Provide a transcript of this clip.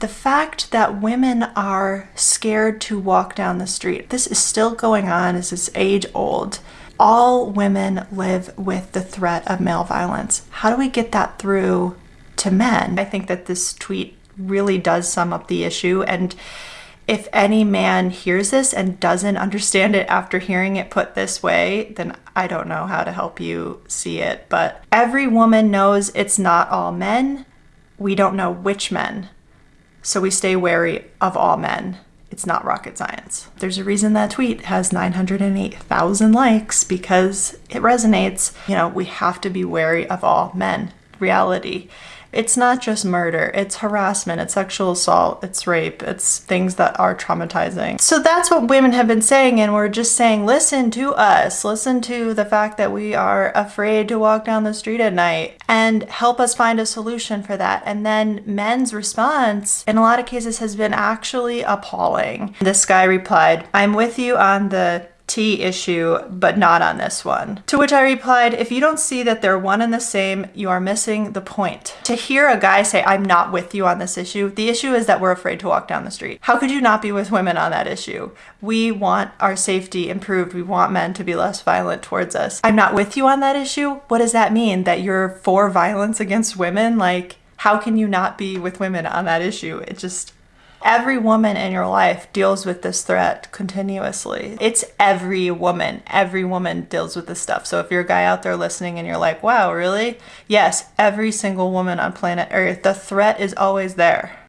The fact that women are scared to walk down the street, this is still going on, this is age old. All women live with the threat of male violence. How do we get that through to men? I think that this tweet really does sum up the issue and if any man hears this and doesn't understand it after hearing it put this way, then I don't know how to help you see it. But every woman knows it's not all men. We don't know which men. So we stay wary of all men. It's not rocket science. There's a reason that tweet has 908,000 likes because it resonates. You know, we have to be wary of all men. Reality. It's not just murder, it's harassment, it's sexual assault, it's rape, it's things that are traumatizing. So that's what women have been saying, and we're just saying, listen to us, listen to the fact that we are afraid to walk down the street at night, and help us find a solution for that. And then men's response, in a lot of cases, has been actually appalling. This guy replied, I'm with you on the T issue, but not on this one. To which I replied, if you don't see that they're one and the same, you are missing the point. To hear a guy say, I'm not with you on this issue, the issue is that we're afraid to walk down the street. How could you not be with women on that issue? We want our safety improved. We want men to be less violent towards us. I'm not with you on that issue? What does that mean? That you're for violence against women? Like, how can you not be with women on that issue? It just, Every woman in your life deals with this threat continuously. It's every woman. Every woman deals with this stuff. So if you're a guy out there listening and you're like, wow, really? Yes, every single woman on planet Earth, the threat is always there.